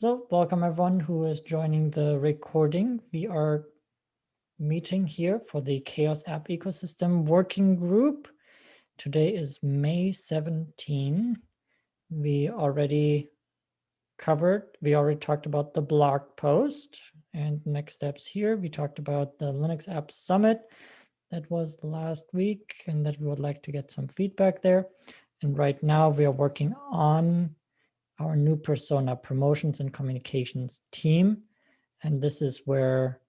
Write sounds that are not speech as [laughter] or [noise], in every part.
So welcome everyone who is joining the recording. We are meeting here for the CHAOSS App Ecosystem Working Group. Today is May 17. We already covered, we already talked about the blog post and next steps here. We talked about the Linux App Summit that was last week and that we would like to get some feedback there. And right now we are working on our new persona promotions and communications team. And this is where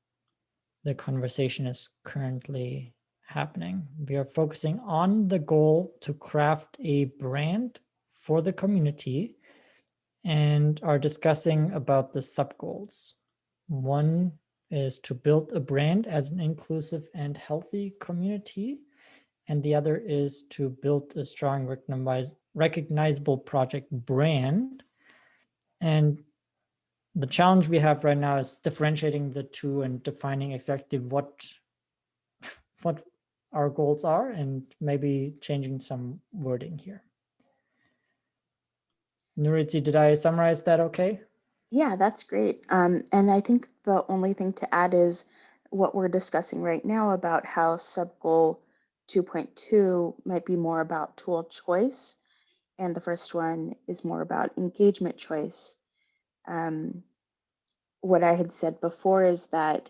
the conversation is currently happening. We are focusing on the goal to craft a brand for the community and are discussing about the sub goals. One is to build a brand as an inclusive and healthy community. And the other is to build a strong recognizable project brand. And the challenge we have right now is differentiating the two and defining exactly what, [laughs] what our goals are and maybe changing some wording here. Nuritzi, did I summarize that okay? Yeah, that's great. Um, and I think the only thing to add is what we're discussing right now about how subgoal 2.2 might be more about tool choice. And the first one is more about engagement choice. Um, what I had said before is that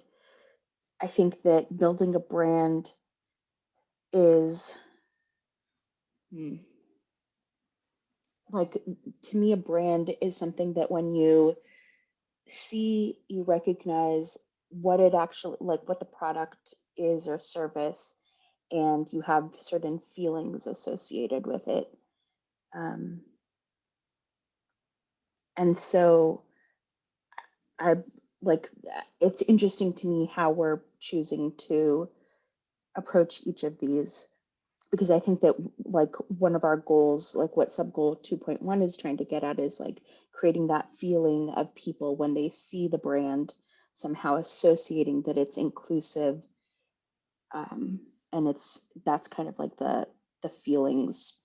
I think that building a brand is hmm, like to me a brand is something that when you see you recognize what it actually like what the product is or service and you have certain feelings associated with it um, and so i like it's interesting to me how we're choosing to approach each of these because I think that like one of our goals, like what sub goal 2.1 is trying to get at is like creating that feeling of people when they see the brand somehow associating that it's inclusive. Um, and it's that's kind of like the the feelings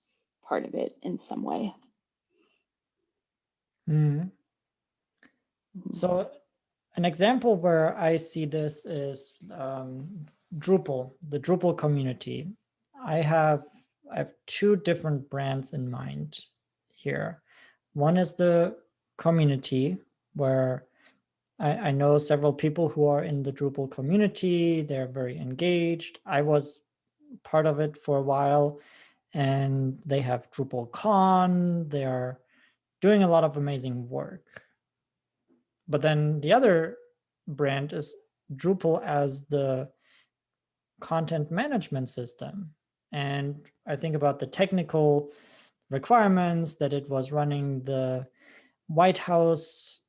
part of it in some way. Mm. So an example where I see this is um, Drupal, the Drupal community. I have I have two different brands in mind here. One is the community where I, I know several people who are in the Drupal community. They're very engaged. I was part of it for a while and they have DrupalCon. They're doing a lot of amazing work. But then the other brand is Drupal as the content management system. And I think about the technical requirements that it was running the whitehouse.gov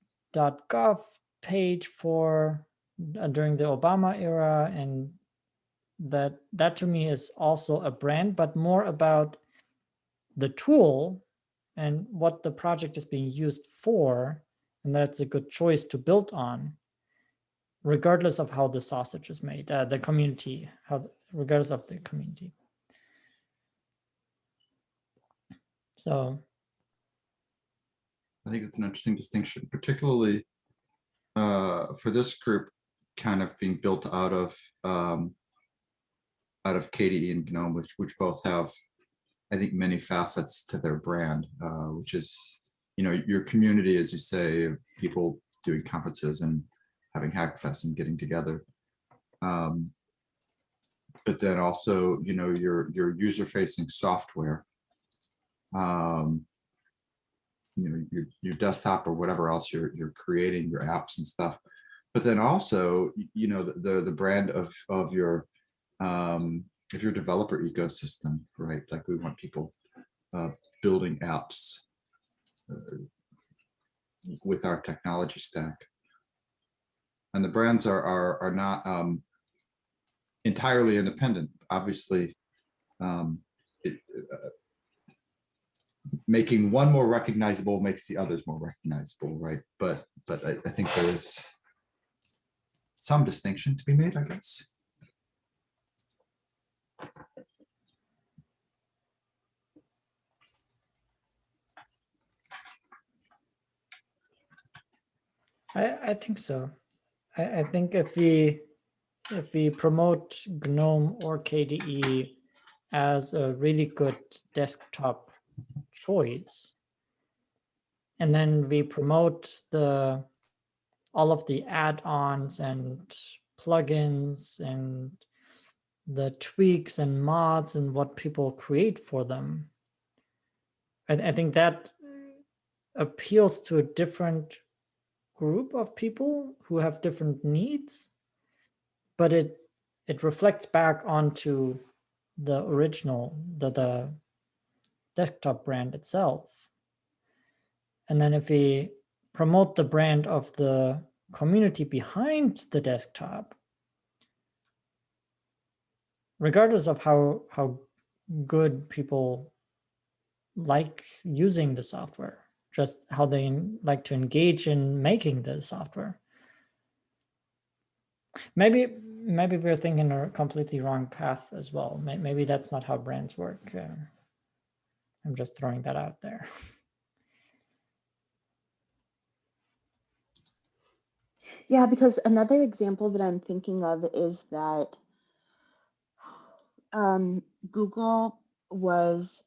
page for uh, during the Obama era. And that, that to me is also a brand, but more about the tool and what the project is being used for. And that it's a good choice to build on regardless of how the sausage is made, uh, the community, how regardless of the community. So I think it's an interesting distinction, particularly uh, for this group kind of being built out of um, out of KDE and GNOME, which which both have, I think, many facets to their brand, uh, which is, you know, your community, as you say, of people doing conferences and having Hackfest and getting together. Um, but then also, you know, your your user-facing software um, you know, your, your desktop or whatever else you're, you're creating, your apps and stuff. But then also, you know, the, the, the brand of, of your, um, of your developer ecosystem, right? Like we want people uh, building apps uh, with our technology stack. And the brands are, are, are not um, entirely independent. Obviously, um, it, uh, making one more recognizable makes the others more recognizable, right? But but I, I think there's some distinction to be made, I guess. I, I think so. I, I think if we if we promote GNOME or KDE as a really good desktop choice, and then we promote the all of the add-ons and plugins and the tweaks and mods and what people create for them. I, I think that appeals to a different group of people who have different needs, but it it reflects back onto the original, the, the desktop brand itself. And then if we promote the brand of the community behind the desktop, regardless of how, how good people like using the software, just how they like to engage in making the software. Maybe maybe we're thinking a completely wrong path as well. Maybe that's not how brands work. Uh, I'm just throwing that out there. Yeah, because another example that I'm thinking of is that um, Google was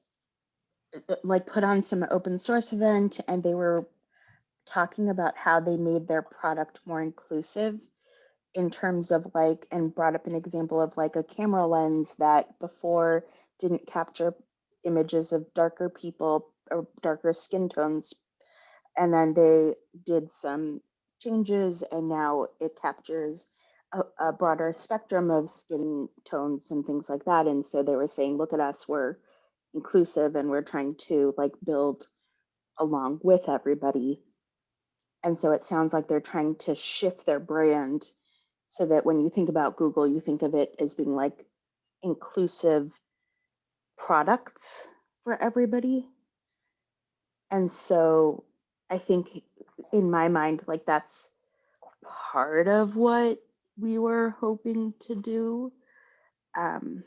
Uh, like put on some open source event and they were talking about how they made their product more inclusive in terms of like and brought up an example of like a camera lens that before didn't capture images of darker people or darker skin tones. And then they did some changes and now it captures a, a broader spectrum of skin tones and things like that. And so they were saying look at us we're inclusive and we're trying to like build along with everybody. And so it sounds like they're trying to shift their brand so that when you think about google you think of it as being like inclusive products for everybody. And so i think in my mind like that's part of what we were hoping to do. Um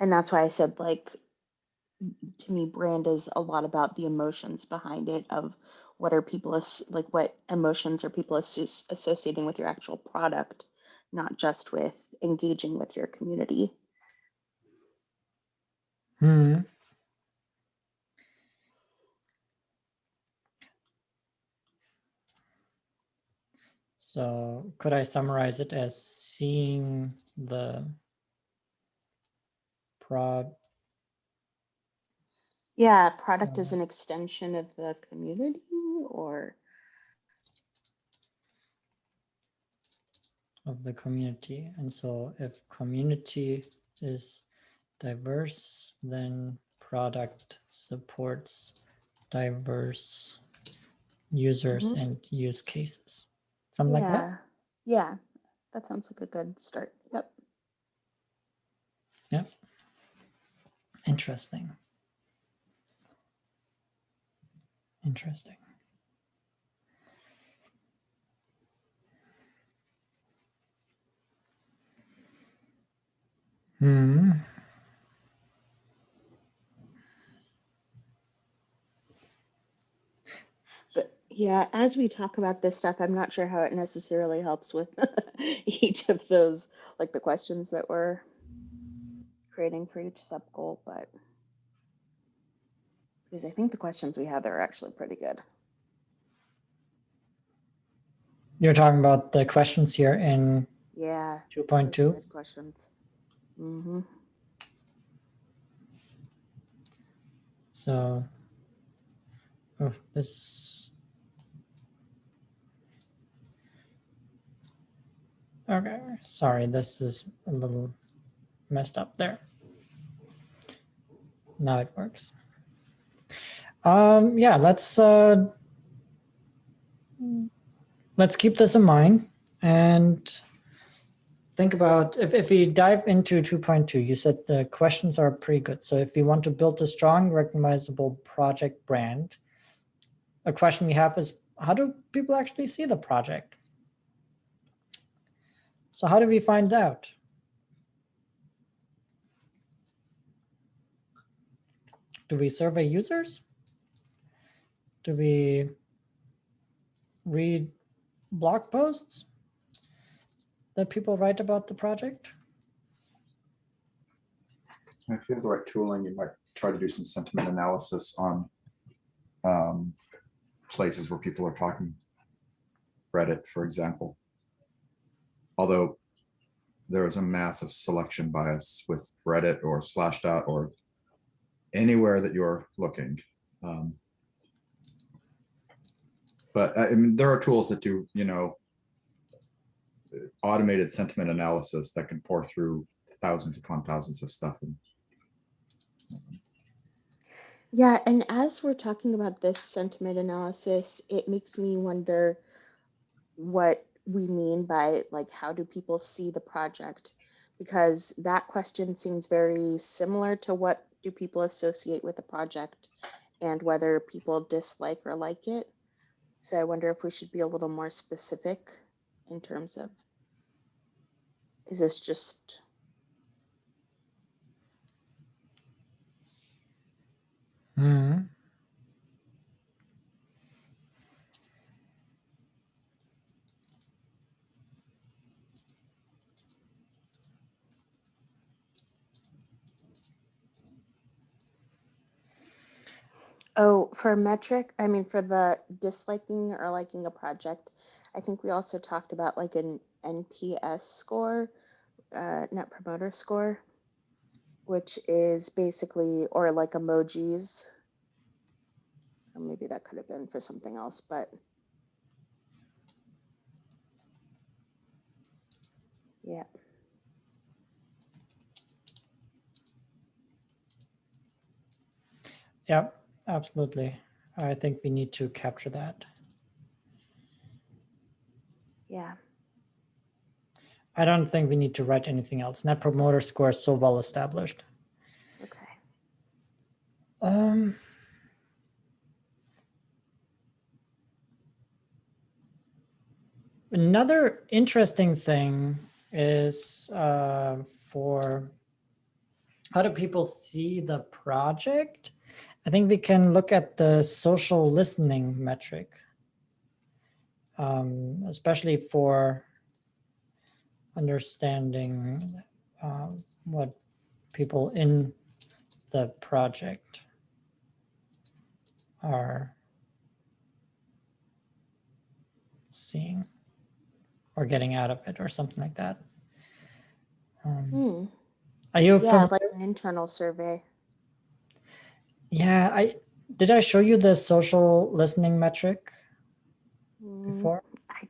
and that's why i said like to me brand is a lot about the emotions behind it of what are people as- like what emotions are people associ- associating with your actual product not just with engaging with your community Hmm. So could I summarize it as seeing the prod yeah product is Uh, an extension of the community or of the community. And so if community is diverse, then product supports diverse users Mhm. and use cases. Something like that. yeah yeah that sounds like a good start yep Yep. Interesting. Interesting. Hmm. But yeah, as we talk about this stuff, I'm not sure how it necessarily helps with [laughs] each of those, like the questions that we're creating for each sub goal, but because I think the questions we have there are actually pretty good. You're talking about the questions here in Yeah. 2.2. questions. Mm-hmm. So, oh, this. Okay, sorry, this is a little messed up there. Now it works. Um, yeah, let's uh, let's keep this in mind and think about if, if we dive into 2.2 you said the questions are pretty good. So if we want to build a strong recognizable project brand a question we have is how do people actually see the project? So how do we find out do we survey users do we read blog posts that people write about the project? If you have the right tooling, you might try to do some sentiment analysis on um, places where people are talking. Reddit, for example. Although there is a massive selection bias with Reddit or Slashdot or anywhere that you're looking. Um, But I mean, there are tools that do, you know, automated sentiment analysis that can pour through thousands upon thousands of stuff and Yeah, and as we're talking about this sentiment analysis, it makes me wonder what we mean by like how do people see the project? Because that question seems very similar to what do people associate with a project and whether people dislike or like it. So I wonder if we should be a little more specific in terms of is this just Hmm. Oh, for metric, I mean, for the disliking or liking a project, I think we also talked about like an NPS score, uh, net promoter score, which is basically, or like emojis. Or maybe that could have been for something else, but. Yeah, Yeah, absolutely. I think we need to capture that. yeah, I don't think we need to write anything else. Net promoter score is so well established. okay. Um, another interesting thing is uh, for how do people see the project? I think we can look at the social listening metric, um, especially for understanding uh, what people in the project are seeing or getting out of it or something like that. Um, Hmm. are you Yeah, like an internal survey. Yeah, I did I show you the social listening metric Mm, I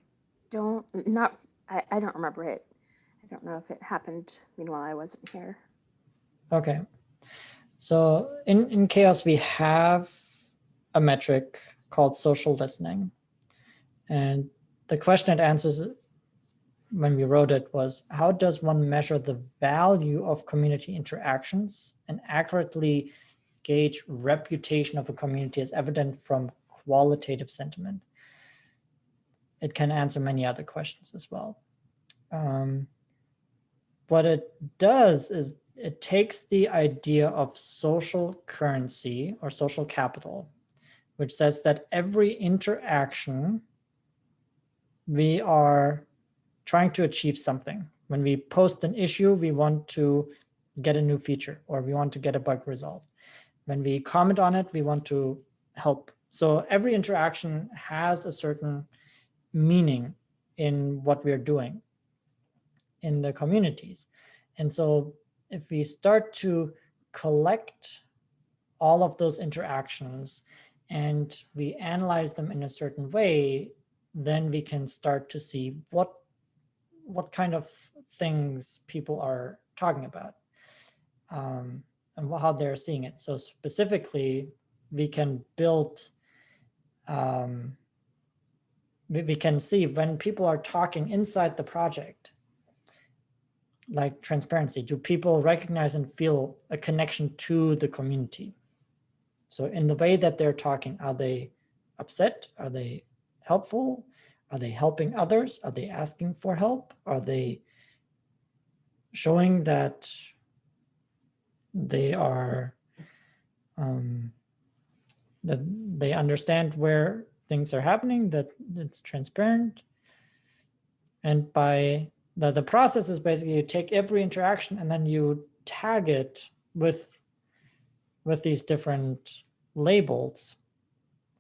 Don't, not, I, I don't remember it. I don't know if it happened meanwhile I wasn't here. Okay. So in, in CHAOSS, we have a metric called social listening. And the question it answers when we wrote it was, how does one measure the value of community interactions and accurately gauge reputation of a community is evident from qualitative sentiment? It can answer many other questions as well. Um, what it does is it takes the idea of social currency or social capital, which says that every interaction we are trying to achieve something. When we post an issue, we want to get a new feature or we want to get a bug resolved. When we comment on it, we want to help. So every interaction has a certain meaning in what we're doing in the communities. And so if we start to collect all of those interactions and we analyze them in a certain way, then we can start to see what what kind of things people are talking about um, and how they're seeing it. So specifically, we can build, um, we, we can see when people are talking inside the project, like transparency, do people recognize and feel a connection to the community? So in the way that they're talking, are they upset? Are they helpful? Are they helping others? Are they asking for help? Are they showing that they are um, that they understand where things are happening, that it's transparent. And by the, the process is basically you take every interaction and then you tag it with, with these different labels,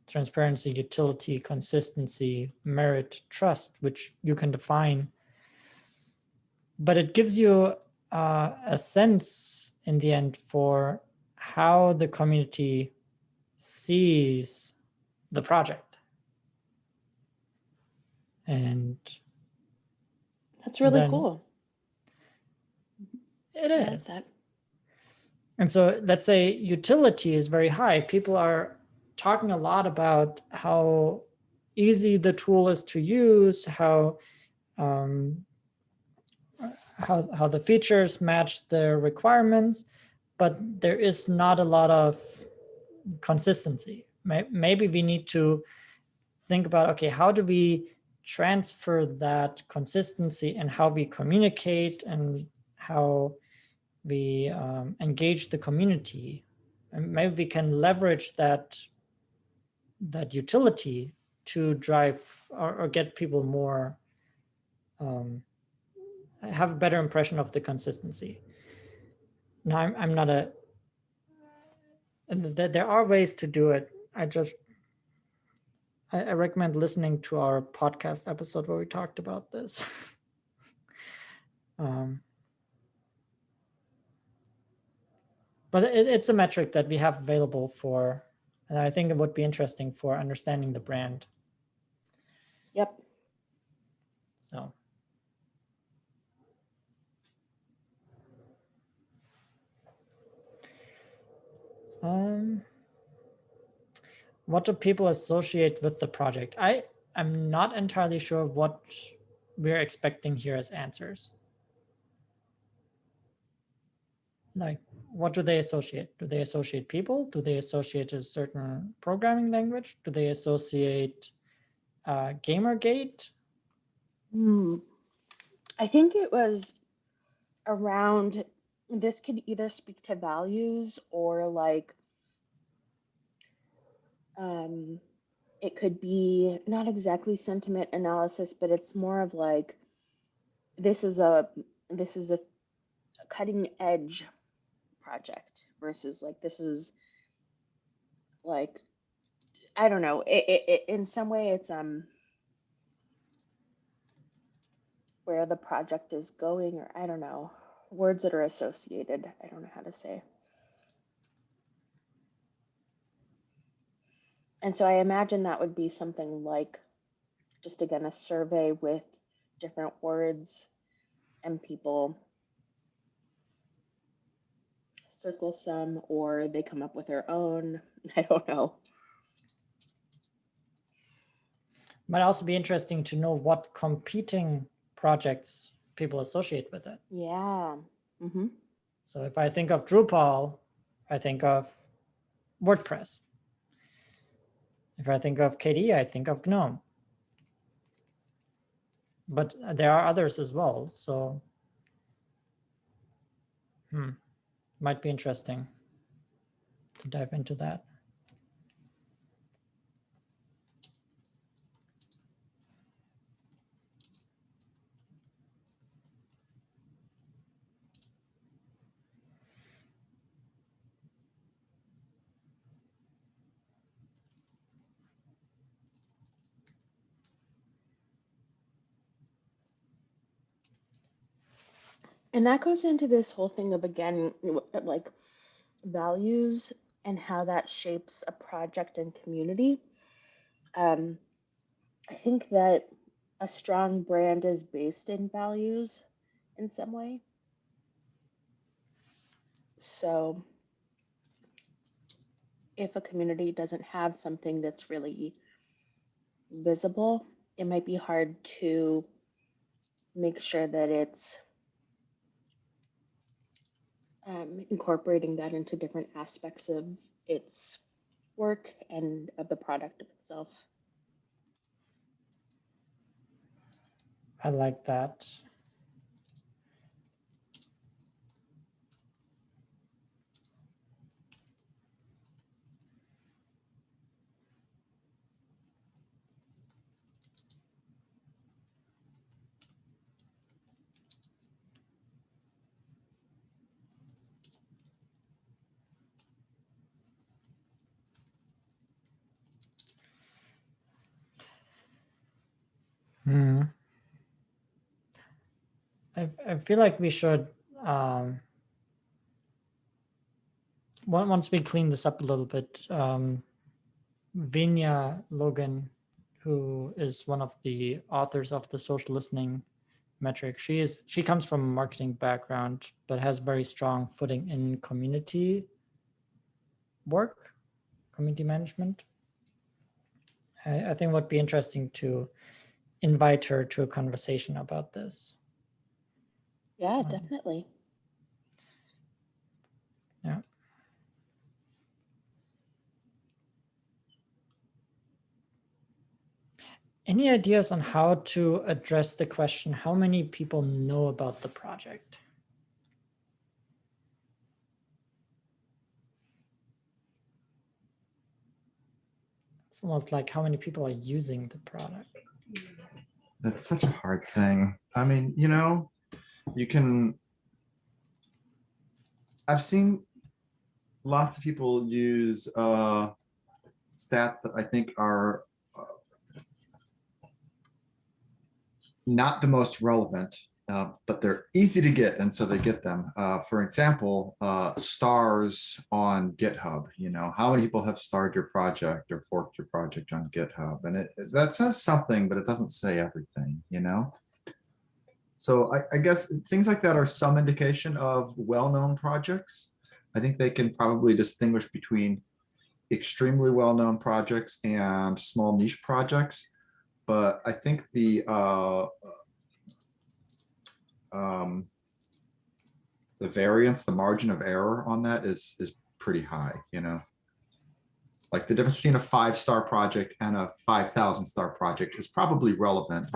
transparency, utility, consistency, merit, trust, which you can define. But it gives you uh, a sense in the end for how the community sees the project. And That's really cool. it is. And so let's say utility is very high. People are talking a lot about how easy the tool is to use, how um, how how the features match the requirements, but there is not a lot of consistency. Maybe we need to think about okay, how do we transfer that consistency and how we communicate and how we um, engage the community and maybe we can leverage that that utility to drive or, or get people more um, have a better impression of the consistency. Now i'm, I'm not a there are ways to do it. I just I, I recommend listening to our podcast episode where we talked about this. [laughs] Um, but it, it's a metric that we have available for and i think it would be interesting for understanding the brand. Yep. so um what do people associate with the project? I i'm not entirely sure what we're expecting here as answers. Like what do they associate? Do they associate people? Do they associate a certain programming language? Do they associate uh, gamergate? Hmm. I think it was around this could either speak to values or like um it could be not exactly sentiment analysis but it's more of like this is a this is a cutting edge project versus like this is like I don't know it, it, it in some way it's um where the project is going or I don't know words that are associated. I don't know how to say. And so I imagine that would be something like just again a survey with different words and people. Circle some or they come up with their own. [laughs] I don't know. Might also be interesting to know what competing projects people associate with it. Yeah. Mm-hmm. so if i think of drupal i think of wordpress. If i think of kde i think of gnome. But there are others as well so hmm, might be interesting to dive into that And that goes into this whole thing of again, like values and how that shapes a project and community. Um, I think that a strong brand is based in values in some way. So if a community doesn't have something that's really visible, it might be hard to make sure that it's um, incorporating that into different aspects of its work and of the product of itself. i like that Hmm. I, feel like we should, um, once we clean this up a little bit, um, Venia Logan, who is one of the authors of the social listening metric, she is, she comes from a marketing background, but has very strong footing in community work, community management. I, I think would be interesting to invite her to a conversation about this. Yeah, Um, definitely. Yeah. Any ideas on how to address the question, how many people know about the project? It's almost like how many people are using the product. That's such a hard thing. I mean, you know, you can. I've seen lots of people use uh, stats that I think are uh, not the most relevant, uh, but they're easy to get, and so they get them. Uh, for example, uh, stars on GitHub. You know, how many people have starred your project or forked your project on GitHub, and it that says something, but it doesn't say everything. You know. So I, I guess things like that are some indication of well-known projects. I think they can probably distinguish between extremely well-known projects and small niche projects. But I think the uh, um, the variance, the margin of error on that is is pretty high, you know. Like the difference between a five-star project and a five thousand star project is probably relevant.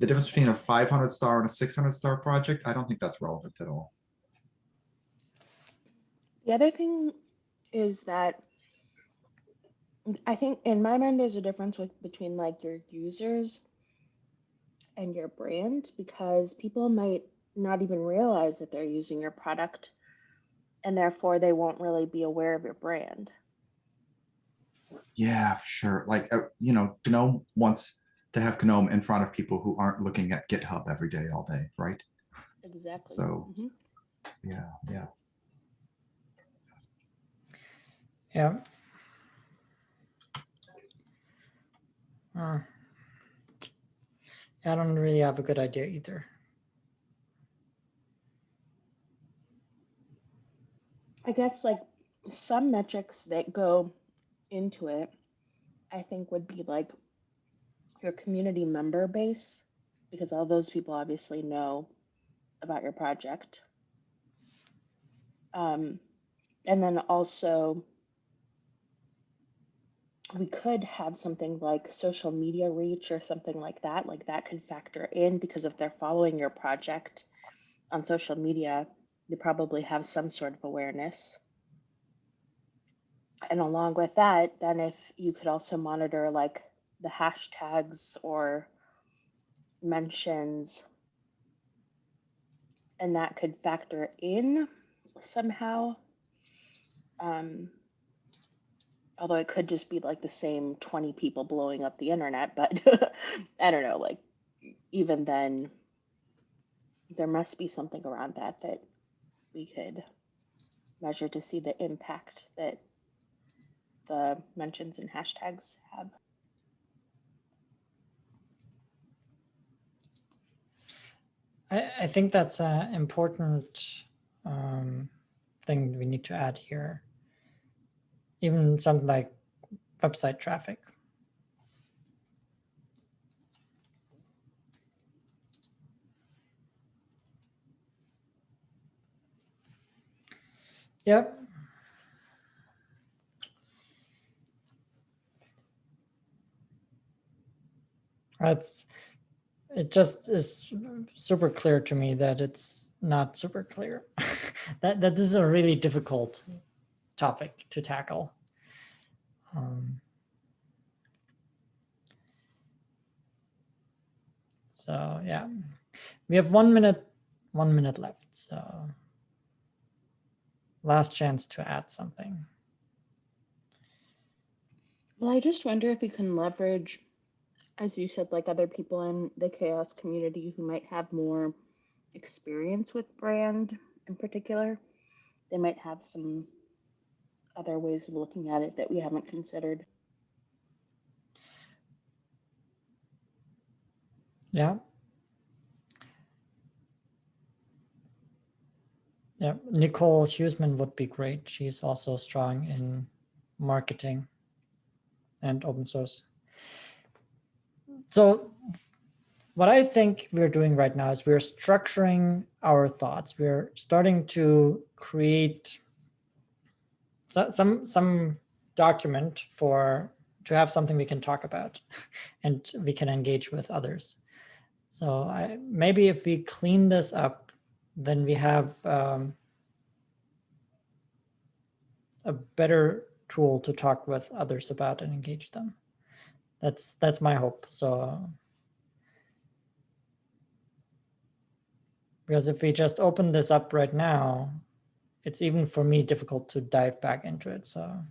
The difference between a five hundred star and a six hundred star project, I don't think that's relevant at all. The other thing is that I think in my mind there's a difference with between like your users and your brand because people might not even realize that they're using your product and therefore they won't really be aware of your brand. Yeah, for sure. Like, uh, you know, GNOME wants to have GNOME in front of people who aren't looking at GitHub every day, all day, right? Exactly. So- Mhm. Yeah, yeah. Yeah. Uh, I don't really have a good idea either. I guess like some metrics that go into it, I think would be like your community member base, because all those people obviously know about your project. Um, and then also, we could have something like social media reach or something like that. Like that could factor in because if they're following your project on social media, you probably have some sort of awareness. And along with that, then if you could also monitor like the hashtags or mentions, and that could factor in somehow. Um, although it could just be like the same 20 people blowing up the internet, but [laughs] I don't know, like even then, there must be something around that that we could measure to see the impact that the mentions and hashtags have. I, I think that's an important um, thing we need to add here. Even something like website traffic. Yep. That's, it just is super clear to me that it's not super clear. [laughs] that, that this is a really difficult topic to tackle. Um, so yeah, we have one minute, one minute left. So last chance to add something. Well, I just wonder if we can leverage as you said, like other people in the CHAOSS community who might have more experience with brand in particular, they might have some other ways of looking at it that we haven't considered. Yeah. Yeah, Nicole Huesman would be great. She's also strong in marketing and open source. So what I think we're doing right now is we're structuring our thoughts. We're starting to create some some document for to have something we can talk about [laughs] and we can engage with others. So I, maybe if we clean this up, then we have um, a better tool to talk with others about and engage them. That's that's my hope. So because if we just open this up right now, it's even for me difficult to dive back into it. So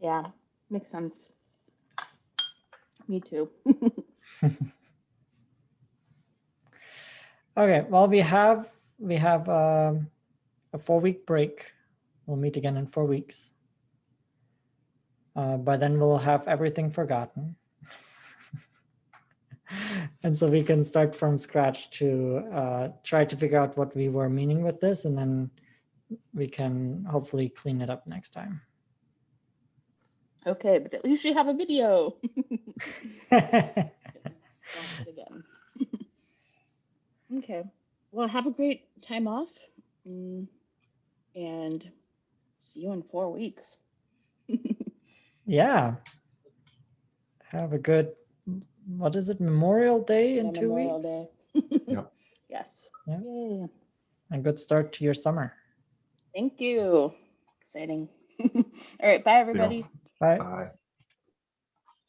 Yeah, makes sense. Me too. [laughs] Okay, well, we have we have um, a four week break. We'll meet again in four weeks. Uh, by then, we'll have everything forgotten, [laughs] and so we can start from scratch to uh, try to figure out what we were meaning with this, and then we can hopefully clean it up next time. okay, but at least you have a video. Watch it again. okay. Well, have a great time off. mm, And see you in four weeks. [laughs] yeah. Have a good. What is it? Memorial Day in Yeah, two Memorial weeks. Day. [laughs] Yep. Yes. Yeah. Yay. A good start to your summer. Thank you. Exciting. [laughs] All right. Bye, everybody. Bye. Bye.